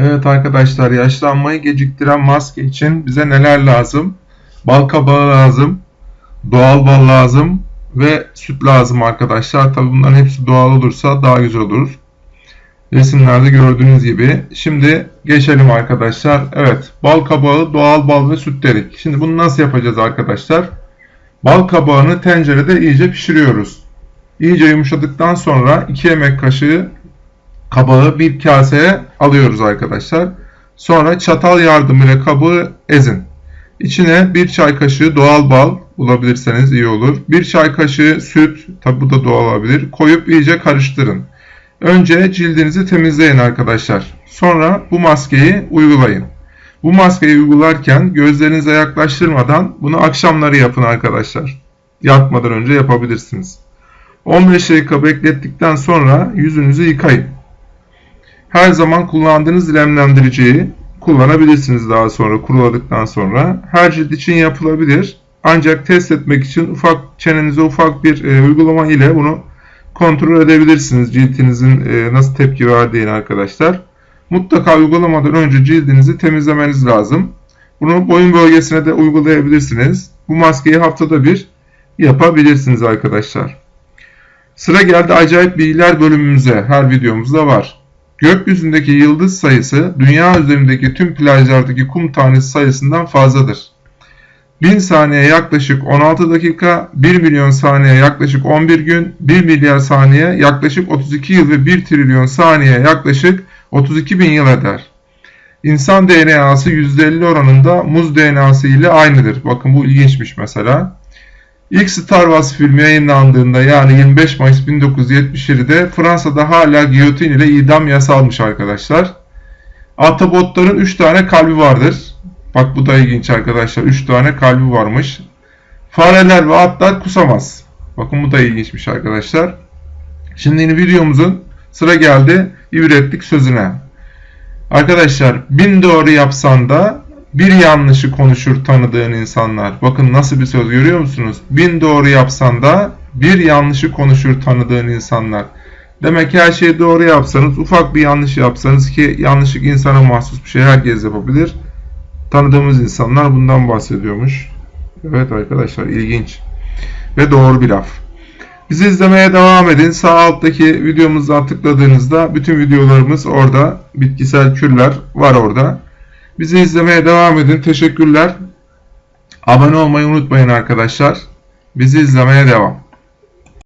Evet arkadaşlar yaşlanmayı geciktiren maske için bize neler lazım? Bal kabağı lazım, doğal bal lazım ve süt lazım arkadaşlar. Tabi bunların hepsi doğal olursa daha güzel olur. Resimlerde gördüğünüz gibi. Şimdi geçelim arkadaşlar. Evet bal kabağı, doğal bal ve süt dedik. Şimdi bunu nasıl yapacağız arkadaşlar? Bal kabağını tencerede iyice pişiriyoruz. İyice yumuşadıktan sonra 2 yemek kaşığı kabağı bir kaseye alıyoruz arkadaşlar. Sonra çatal yardımıyla kabağı ezin. İçine bir çay kaşığı doğal bal bulabilirseniz iyi olur. Bir çay kaşığı süt, tabi bu da doğal olabilir. Koyup iyice karıştırın. Önce cildinizi temizleyin arkadaşlar. Sonra bu maskeyi uygulayın. Bu maskeyi uygularken gözlerinize yaklaştırmadan bunu akşamları yapın arkadaşlar. Yatmadan önce yapabilirsiniz. 15 dakika beklettikten sonra yüzünüzü yıkayın. Her zaman kullandığınız nemlendiriciyi kullanabilirsiniz daha sonra kuruladıktan sonra. Her cilt için yapılabilir. Ancak test etmek için ufak çenenize ufak bir e, uygulama ile bunu kontrol edebilirsiniz. Cildinizin e, nasıl tepki verdiğini arkadaşlar. Mutlaka uygulamadan önce cildinizi temizlemeniz lazım. Bunu boyun bölgesine de uygulayabilirsiniz. Bu maskeyi haftada bir yapabilirsiniz arkadaşlar. Sıra geldi acayip bilgiler bölümümüze. Her videomuzda var. Gökyüzündeki yıldız sayısı dünya üzerindeki tüm plajlardaki kum tanesi sayısından fazladır. 1000 saniye yaklaşık 16 dakika, 1 milyon saniye yaklaşık 11 gün, 1 milyar saniye yaklaşık 32 yıl ve 1 trilyon saniye yaklaşık 32 bin yıl eder. İnsan DNA'sı %50 oranında muz DNA'sı ile aynıdır. Bakın bu ilginçmiş mesela. İlk Star Wars filmi yayınlandığında yani 25 Mayıs 1977'de Fransa'da hala giyotin ile idam yasalmış arkadaşlar. Atobotların 3 tane kalbi vardır. Bak bu da ilginç arkadaşlar. 3 tane kalbi varmış. Fareler ve atlar kusamaz. Bakın bu da ilginçmiş arkadaşlar. Şimdi yine videomuzun sıra geldi ibretlik sözüne. Arkadaşlar bin doğru yapsan da bir yanlışı konuşur tanıdığın insanlar. Bakın nasıl bir söz görüyor musunuz? Bin doğru yapsan da bir yanlışı konuşur tanıdığın insanlar. Demek ki her şeyi doğru yapsanız, ufak bir yanlış yapsanız ki yanlışlık insana mahsus bir şey herkes yapabilir. Tanıdığımız insanlar bundan bahsediyormuş. Evet arkadaşlar ilginç ve doğru bir laf. Bizi izlemeye devam edin. Sağ alttaki videomuzdan tıkladığınızda bütün videolarımız orada. Bitkisel kürler var orada. Bizi izlemeye devam edin. Teşekkürler. Abone olmayı unutmayın arkadaşlar. Bizi izlemeye devam.